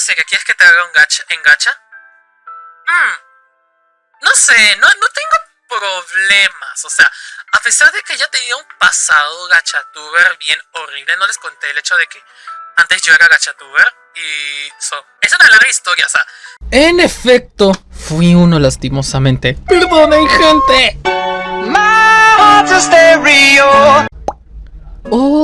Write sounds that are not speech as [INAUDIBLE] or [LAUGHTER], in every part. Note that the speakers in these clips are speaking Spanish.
seria, ¿quieres que te haga un gacha en gacha? Mm, no sé, no, no tengo problemas, o sea, a pesar de que ya tenía un pasado gachatuber bien horrible, no les conté el hecho de que antes yo era gachatuber y so, es una larga historia, o sea. En efecto, fui uno lastimosamente. ¡Perdonen, gente!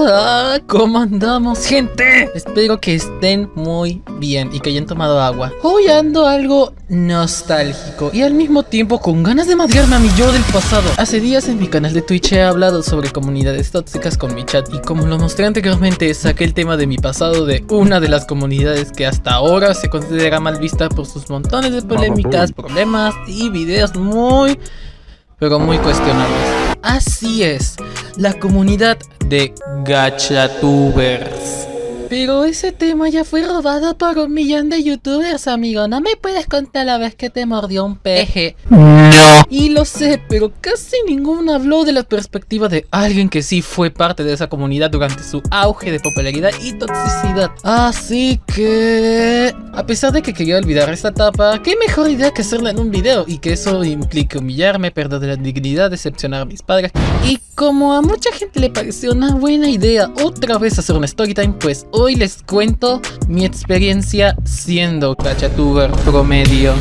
Hola, ¿cómo andamos gente? Espero que estén muy bien y que hayan tomado agua. Hoy ando algo nostálgico y al mismo tiempo con ganas de madrearme a mi yo del pasado. Hace días en mi canal de Twitch he hablado sobre comunidades tóxicas con mi chat Y como lo mostré anteriormente saqué el tema de mi pasado de una de las comunidades que hasta ahora se considera mal vista por sus montones de polémicas, problemas y videos muy pero muy cuestionables Así es, la comunidad de gachatubers. Pero ese tema ya fue robado por un millón de youtubers, amigo. No me puedes contar la vez que te mordió un peje. No. Y lo sé, pero casi ninguno habló de la perspectiva de alguien que sí fue parte de esa comunidad durante su auge de popularidad y toxicidad. Así que... A pesar de que quería olvidar esta etapa, qué mejor idea que hacerla en un video y que eso implique humillarme, perder la dignidad, decepcionar a mis padres. Y como a mucha gente le pareció una buena idea otra vez hacer una storytime, pues hoy les cuento mi experiencia siendo cachatuber promedio.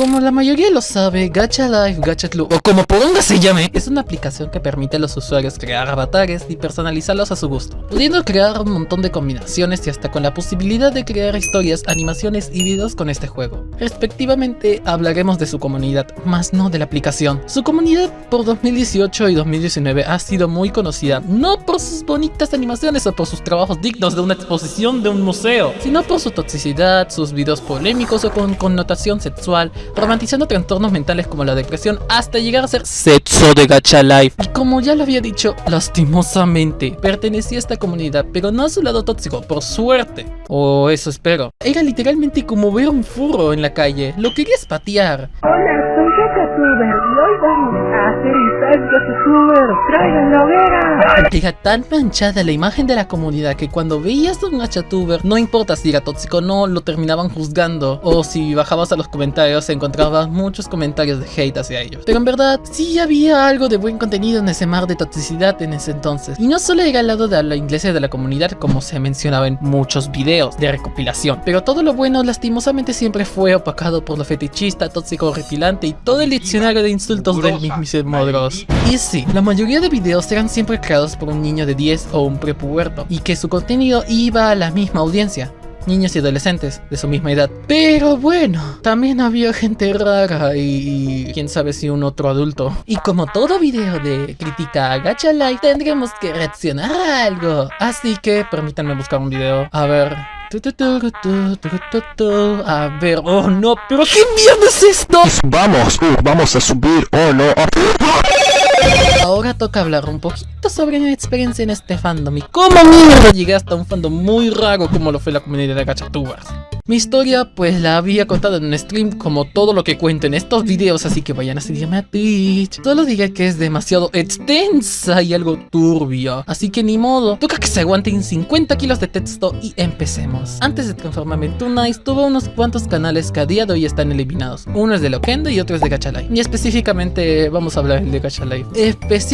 Como la mayoría lo sabe, Gacha Life, Gacha Club, o como por donde se llame, es una aplicación que permite a los usuarios crear avatares y personalizarlos a su gusto, pudiendo crear un montón de combinaciones y hasta con la posibilidad de crear historias, animaciones y videos con este juego. Respectivamente, hablaremos de su comunidad, más no de la aplicación. Su comunidad por 2018 y 2019 ha sido muy conocida, no por sus bonitas animaciones o por sus trabajos dignos de una exposición de un museo, sino por su toxicidad, sus videos polémicos o con connotación sexual, romantizando trastornos mentales como la depresión hasta llegar a ser sexo de gacha life. Y como ya lo había dicho, lastimosamente, pertenecía a esta comunidad, pero no a su lado tóxico, por suerte. O eso espero. Era literalmente como ver un furro en la calle, lo querías patear. Hola, Era tan manchada la imagen de la comunidad que cuando veías a un Gachatuber, no importa si era tóxico o no, lo terminaban juzgando. O si bajabas a los comentarios, encontrabas muchos comentarios de hate hacia ellos. Pero en verdad, sí había algo de buen contenido en ese mar de toxicidad en ese entonces. Y no solo era al lado de la iglesia de la comunidad, como se mencionaba en muchos videos de recopilación. Pero todo lo bueno lastimosamente siempre fue opacado por lo fetichista, tóxico, horripilante y todo el diccionario de insultos del mismísimo Dross. Y sí, la mayoría de videos eran siempre creados por un niño de 10 o un prepuberto, y que su contenido iba a la misma audiencia niños y adolescentes de su misma edad. Pero bueno, también había gente rara y, quién sabe si un otro adulto. Y como todo video de crítica a Gacha tendremos que reaccionar a algo. Así que permítanme buscar un video. A ver... A ver, oh no, pero ¿qué mierda es esto? Vamos, uh, vamos a subir, oh no. Toca hablar un poquito sobre mi experiencia en este fandom y cómo mierda llegué hasta un fandom muy raro como lo fue la comunidad de gachatubas. Mi historia pues la había contado en un stream como todo lo que cuento en estos videos así que vayan a seguirme a Twitch. Solo diré que es demasiado extensa y algo turbio Así que ni modo, toca que se aguanten 50 kilos de texto y empecemos. Antes de transformarme en Tunice tuve unos cuantos canales que a día de hoy están eliminados. Uno es de Lokendo y otro es de Gacha Life Y específicamente vamos a hablar de Gacha Life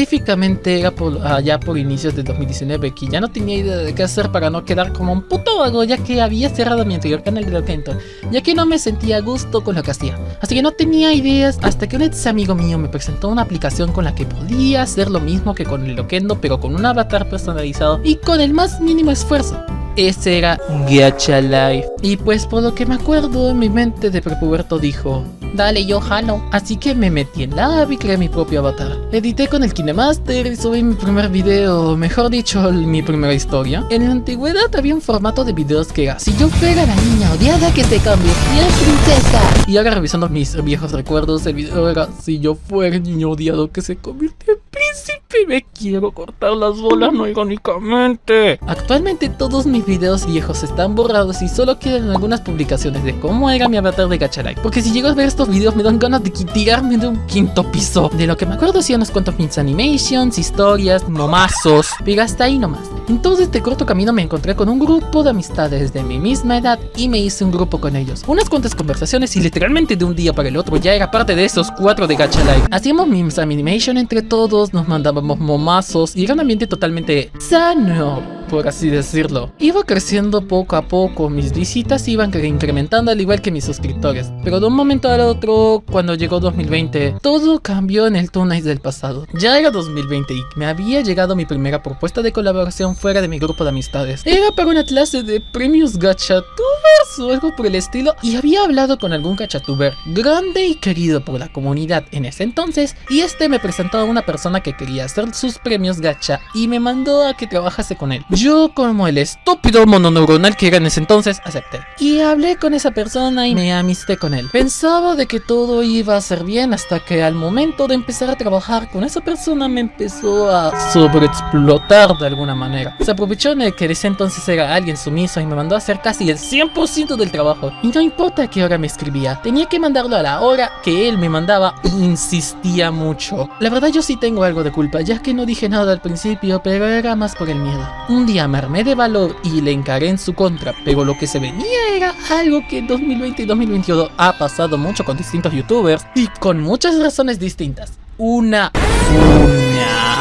Específicamente era por, allá por inicios de 2019 que ya no tenía idea de qué hacer para no quedar como un puto vago ya que había cerrado mi anterior canal de Loquendo, ya que no me sentía a gusto con lo que hacía. Así que no tenía ideas hasta que un ex amigo mío me presentó una aplicación con la que podía hacer lo mismo que con el Loquendo, pero con un avatar personalizado y con el más mínimo esfuerzo. Ese era Gacha Life. Y pues por lo que me acuerdo, en mi mente de prepuberto dijo Dale, yo jalo. Así que me metí en la app y creé mi propio avatar. Edité con el KineMaster y subí mi primer video, mejor dicho, mi primera historia. En la antigüedad había un formato de videos que era Si yo fuera la niña odiada que se convirtió en princesa. Y ahora revisando mis viejos recuerdos, el video era Si yo fuera el niño odiado que se convirtió en príncipe. Me quiero cortar las bolas, no irónicamente. Actualmente todos mis videos viejos están borrados y solo quedan algunas publicaciones de cómo era mi avatar de Gachalike. Porque si llego a ver estos videos me dan ganas de tirarme de un quinto piso. De lo que me acuerdo hacía unos cuantos mis animations, historias, nomazos. Pero hasta ahí nomás. En todo este corto camino me encontré con un grupo de amistades de mi misma edad y me hice un grupo con ellos. Unas cuantas conversaciones y literalmente de un día para el otro ya era parte de esos cuatro de Gacha Life. Hacíamos memes animation entre todos, nos mandábamos momazos y era un ambiente totalmente sano por así decirlo. Iba creciendo poco a poco, mis visitas iban incrementando al igual que mis suscriptores, pero de un momento al otro, cuando llegó 2020, todo cambió en el Tonight del pasado. Ya era 2020 y me había llegado mi primera propuesta de colaboración fuera de mi grupo de amistades. Era para una clase de premios gachatubers o algo por el estilo y había hablado con algún gachatuber grande y querido por la comunidad en ese entonces y este me presentó a una persona que quería hacer sus premios gacha y me mandó a que trabajase con él. Yo como el estúpido mononeuronal que era en ese entonces, acepté. Y hablé con esa persona y me amisté con él. Pensaba de que todo iba a ser bien hasta que al momento de empezar a trabajar con esa persona me empezó a sobreexplotar de alguna manera. Se aprovechó de que ese entonces era alguien sumiso y me mandó a hacer casi el 100% del trabajo. Y no importa qué hora me escribía, tenía que mandarlo a la hora que él me mandaba insistía mucho. La verdad yo sí tengo algo de culpa, ya que no dije nada al principio, pero era más por el miedo día me armé de valor y le encaré en su contra, pero lo que se venía era algo que en 2020 y 2021 ha pasado mucho con distintos youtubers y con muchas razones distintas. Una... Una...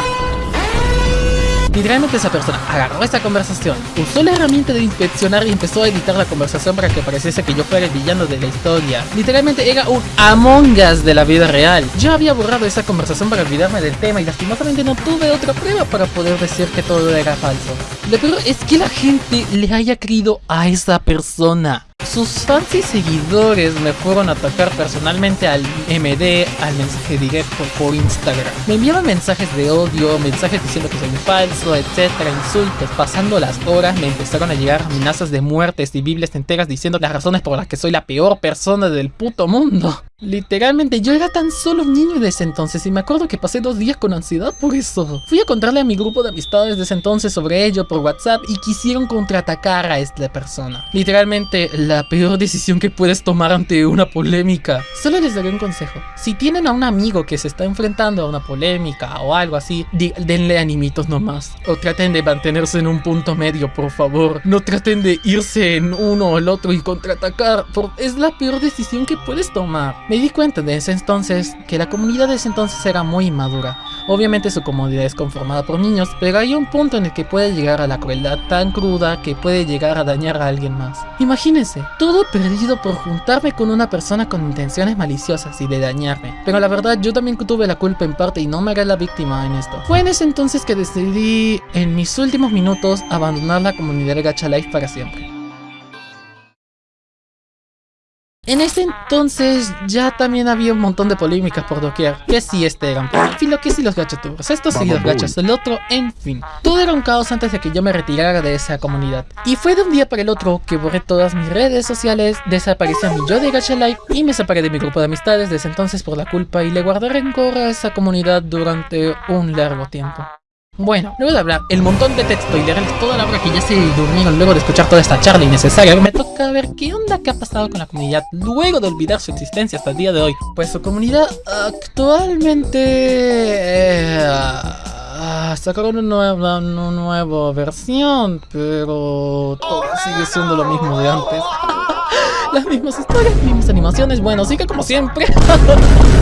Literalmente esa persona agarró esa conversación, usó la herramienta de inspeccionar y empezó a editar la conversación para que pareciese que yo fuera el villano de la historia. Literalmente era un Among Us de la vida real. Yo había borrado esa conversación para olvidarme del tema y lastimosamente no tuve otra prueba para poder decir que todo era falso. Lo peor es que la gente le haya creído a esa persona. Sus fans y seguidores me fueron a atacar personalmente al MD, al mensaje directo por Instagram. Me enviaban mensajes de odio, mensajes diciendo que soy falso, etcétera, insultos. Pasando las horas me empezaron a llegar amenazas de muertes y biblias enteras diciendo las razones por las que soy la peor persona del puto mundo. Literalmente, yo era tan solo niño desde entonces y me acuerdo que pasé dos días con ansiedad por eso. Fui a contarle a mi grupo de amistades desde entonces sobre ello por WhatsApp y quisieron contraatacar a esta persona. Literalmente, la peor decisión que puedes tomar ante una polémica. Solo les daré un consejo. Si tienen a un amigo que se está enfrentando a una polémica o algo así, denle animitos nomás. O traten de mantenerse en un punto medio, por favor. No traten de irse en uno o el otro y contraatacar. Es la peor decisión que puedes tomar. Me di cuenta de ese entonces que la comunidad de ese entonces era muy inmadura. Obviamente su comunidad es conformada por niños, pero hay un punto en el que puede llegar a la crueldad tan cruda que puede llegar a dañar a alguien más. Imagínense, todo perdido por juntarme con una persona con intenciones maliciosas y de dañarme. Pero la verdad yo también tuve la culpa en parte y no me haré la víctima en esto. Fue en ese entonces que decidí en mis últimos minutos abandonar la comunidad de Gacha Life para siempre. En ese entonces ya también había un montón de polémicas por doquier, que si este era un filo, que si los gachatubers, estos sí los gachas, el otro, en fin. Todo era un caos antes de que yo me retirara de esa comunidad. Y fue de un día para el otro que borré todas mis redes sociales, desapareció mi yo de Gacha Life y me separé de mi grupo de amistades desde entonces por la culpa y le guardé rencor a esa comunidad durante un largo tiempo. Bueno, luego de hablar el montón de texto y leerles toda la hora que ya se durmieron luego de escuchar toda esta charla innecesaria, me toca ver qué onda que ha pasado con la comunidad luego de olvidar su existencia hasta el día de hoy. Pues su comunidad actualmente... Eh, sacaron una nueva, versión, pero todo sigue siendo lo mismo de antes. [LAUGHS] Las mismas historias, mismas animaciones, bueno, sigue como siempre. [LAUGHS]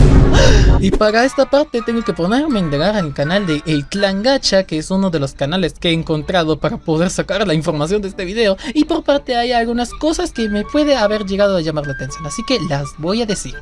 Para esta parte tengo que ponerme a indagar al canal de El Clan Gacha, que es uno de los canales que he encontrado para poder sacar la información de este video. Y por parte hay algunas cosas que me puede haber llegado a llamar la atención, así que las voy a decir.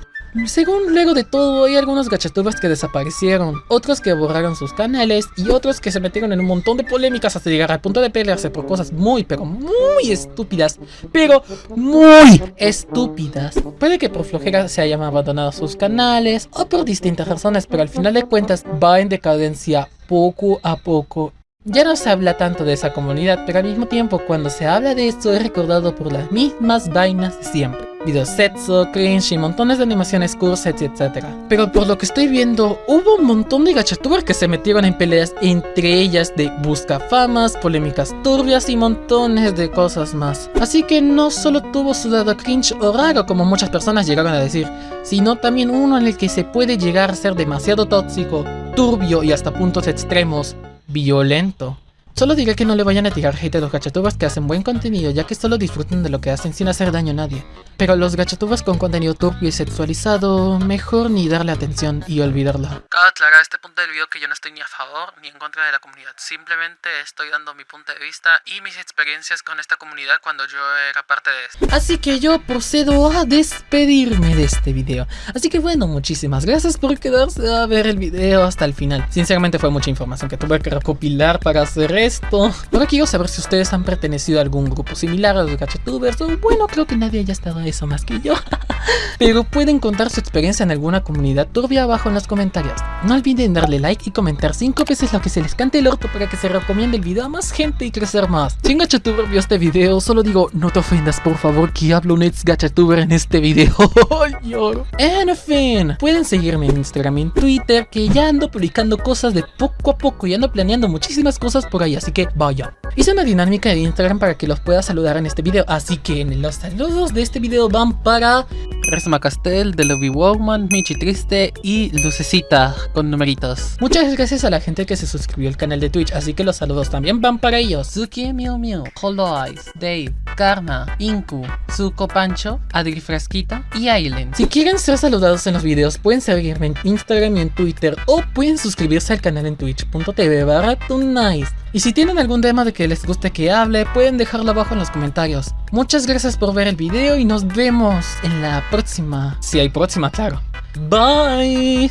Según luego de todo, hay algunos gachatubers que desaparecieron, otros que borraron sus canales y otros que se metieron en un montón de polémicas hasta llegar al punto de pelearse por cosas muy pero muy estúpidas, pero muy estúpidas. Puede que por flojera se hayan abandonado sus canales o por distintas razones, pero al final de cuentas va en decadencia poco a poco ya no se habla tanto de esa comunidad, pero al mismo tiempo cuando se habla de esto es recordado por las mismas vainas de siempre. videos sexo, cringe y montones de animaciones curset y etc. Pero por lo que estoy viendo, hubo un montón de gachatubers que se metieron en peleas entre ellas de buscafamas, polémicas turbias y montones de cosas más. Así que no solo tuvo su lado cringe o raro como muchas personas llegaron a decir, sino también uno en el que se puede llegar a ser demasiado tóxico, turbio y hasta puntos extremos, violento. Solo diré que no le vayan a tirar hate a los gachatubers que hacen buen contenido ya que solo disfruten de lo que hacen sin hacer daño a nadie. Pero los gachatubers con contenido turbio y sexualizado, mejor ni darle atención y olvidarlo. Cabe aclarar a este punto del video que yo no estoy ni a favor ni en contra de la comunidad. Simplemente estoy dando mi punto de vista y mis experiencias con esta comunidad cuando yo era parte de esto. Así que yo procedo a despedirme de este video. Así que bueno, muchísimas gracias por quedarse a ver el video hasta el final. Sinceramente fue mucha información que tuve que recopilar para hacer esto. Ahora quiero saber si ustedes han pertenecido a algún grupo similar a los gachatubers o bueno, creo que nadie haya estado a eso más que yo. [LAUGHS] Pero pueden contar su experiencia en alguna comunidad turbia abajo en los comentarios. No olviden darle like y comentar 5 veces lo que se les cante el orto para que se recomiende el video a más gente y crecer más. Si un gachatuber vio este video, solo digo, no te ofendas por favor que hablo un ex gachatuber en este video. [LAUGHS] Lloro. En fin, pueden seguirme en Instagram y en Twitter que ya ando publicando cosas de poco a poco y ando planeando muchísimas cosas por así que vaya. Hice una dinámica de Instagram para que los pueda saludar en este video, así que los saludos de este video van para Resma Castel, The Lobby Woman, Michi Triste y Lucecita con numeritos. Muchas gracias a la gente que se suscribió al canal de Twitch, así que los saludos también van para ellos. Suki Miu Miu, Hollow Eyes, Dave, Karma, Inku, Zuko Pancho, Adri Frasquita y Ailen. Si quieren ser saludados en los videos, pueden seguirme en Instagram y en Twitter o pueden suscribirse al canal en twitch.tv barra. Y si tienen algún tema de que les guste que hable, pueden dejarlo abajo en los comentarios. Muchas gracias por ver el video y nos vemos en la próxima. Si hay próxima, claro. Bye.